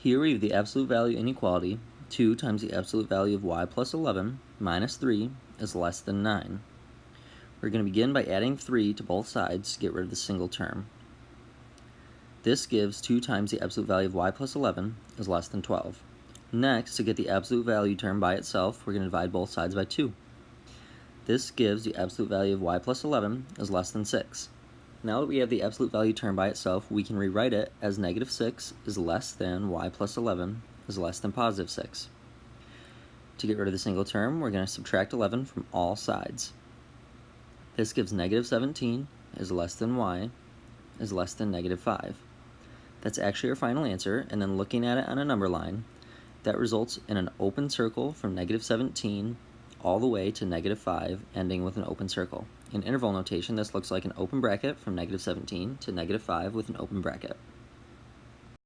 Here we have the absolute value inequality, 2 times the absolute value of y plus 11 minus 3 is less than 9. We're going to begin by adding 3 to both sides to get rid of the single term. This gives 2 times the absolute value of y plus 11 is less than 12. Next, to get the absolute value term by itself, we're going to divide both sides by 2. This gives the absolute value of y plus 11 is less than 6. Now that we have the absolute value term by itself, we can rewrite it as negative 6 is less than y plus 11 is less than positive 6. To get rid of the single term, we're going to subtract 11 from all sides. This gives negative 17 is less than y is less than negative 5. That's actually our final answer, and then looking at it on a number line, that results in an open circle from negative 17 all the way to negative 5, ending with an open circle. In interval notation, this looks like an open bracket from negative 17 to negative 5 with an open bracket.